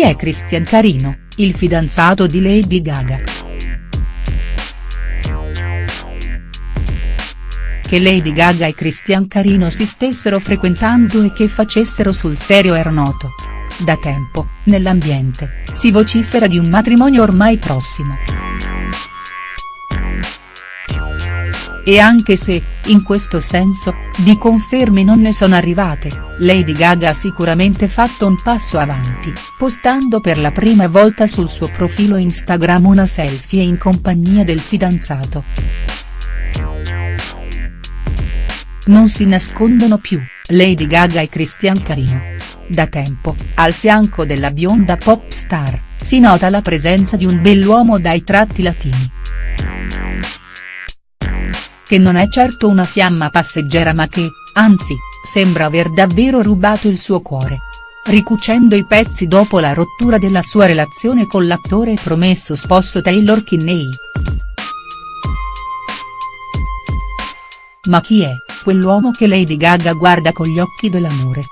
è Christian Carino, il fidanzato di Lady Gaga?. Che Lady Gaga e Christian Carino si stessero frequentando e che facessero sul serio era noto. Da tempo, nell'ambiente, si vocifera di un matrimonio ormai prossimo. E anche se, in questo senso, di conferme non ne sono arrivate, Lady Gaga ha sicuramente fatto un passo avanti, postando per la prima volta sul suo profilo Instagram una selfie in compagnia del fidanzato. Non si nascondono più, Lady Gaga e Christian Carino. Da tempo, al fianco della bionda pop star, si nota la presenza di un bell'uomo dai tratti latini che non è certo una fiamma passeggera ma che, anzi, sembra aver davvero rubato il suo cuore. Ricucendo i pezzi dopo la rottura della sua relazione con l'attore promesso sposo Taylor Kinney. Ma chi è, quell'uomo che Lady Gaga guarda con gli occhi dell'amore?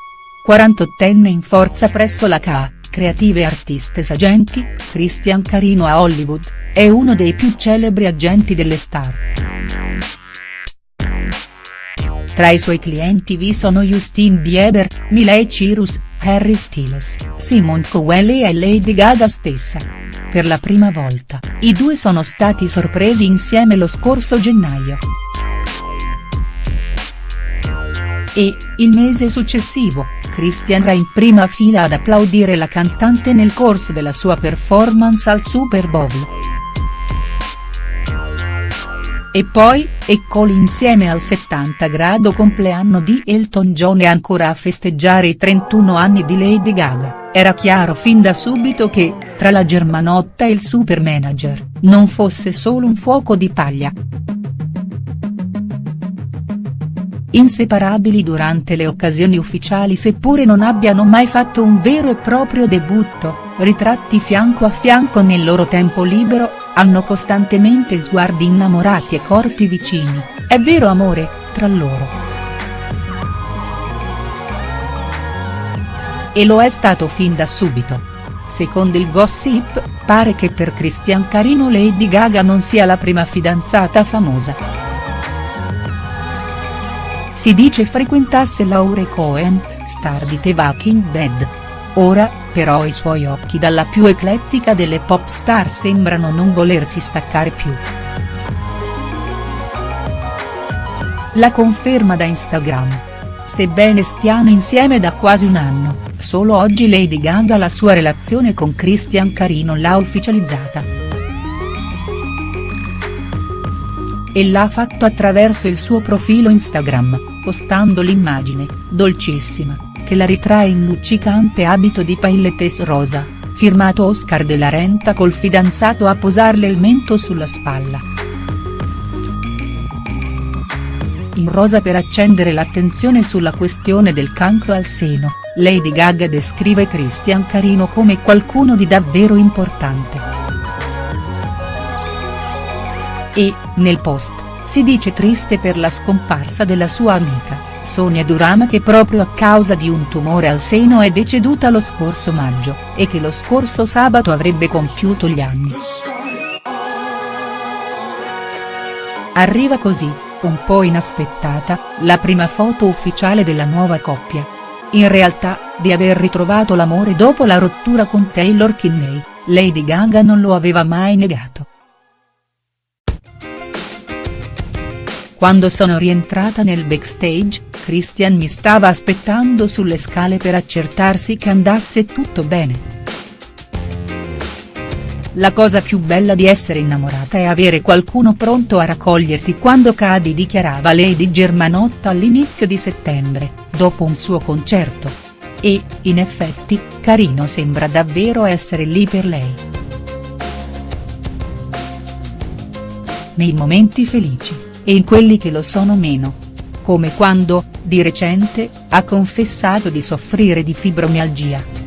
48enne in forza presso la CA, Creative Artists Agenti, Christian Carino a Hollywood, è uno dei più celebri agenti delle star. Tra i suoi clienti vi sono Justin Bieber, Miley Cyrus, Harry Styles, Simon Cowell e Lady Gaga stessa. Per la prima volta, i due sono stati sorpresi insieme lo scorso gennaio. E, il mese successivo, Christian era in prima fila ad applaudire la cantante nel corso della sua performance al Super Bowl. E poi, eccoli insieme al 70 grado compleanno di Elton John e ancora a festeggiare i 31 anni di Lady Gaga, era chiaro fin da subito che, tra la germanotta e il super manager, non fosse solo un fuoco di paglia. Inseparabili durante le occasioni ufficiali seppure non abbiano mai fatto un vero e proprio debutto, ritratti fianco a fianco nel loro tempo libero, hanno costantemente sguardi innamorati e corpi vicini, è vero amore, tra loro. E lo è stato fin da subito. Secondo il gossip, pare che per Christian Carino Lady Gaga non sia la prima fidanzata famosa. Si dice frequentasse Laure Cohen, star di The Walking Dead. Ora, però i suoi occhi dalla più eclettica delle pop star sembrano non volersi staccare più. La conferma da Instagram. Sebbene stiano insieme da quasi un anno, solo oggi Lady Gaga la sua relazione con Christian Carino l'ha ufficializzata. E l'ha fatto attraverso il suo profilo Instagram, postando l'immagine, dolcissima, che la ritrae in luccicante abito di paillettes rosa, firmato Oscar de la Renta col fidanzato a posarle il mento sulla spalla. In rosa per accendere l'attenzione sulla questione del cancro al seno, Lady Gaga descrive Christian Carino come qualcuno di davvero importante. E, nel post, si dice triste per la scomparsa della sua amica. Sonia Durama che proprio a causa di un tumore al seno è deceduta lo scorso maggio, e che lo scorso sabato avrebbe compiuto gli anni. Arriva così, un po' inaspettata, la prima foto ufficiale della nuova coppia. In realtà, di aver ritrovato l'amore dopo la rottura con Taylor Kinney, Lady Gaga non lo aveva mai negato. Quando sono rientrata nel backstage, Christian mi stava aspettando sulle scale per accertarsi che andasse tutto bene. La cosa più bella di essere innamorata è avere qualcuno pronto a raccoglierti quando cadi dichiarava Lady Germanotta all'inizio di settembre, dopo un suo concerto. E, in effetti, Carino sembra davvero essere lì per lei. Nei momenti felici e in quelli che lo sono meno. Come quando, di recente, ha confessato di soffrire di fibromialgia.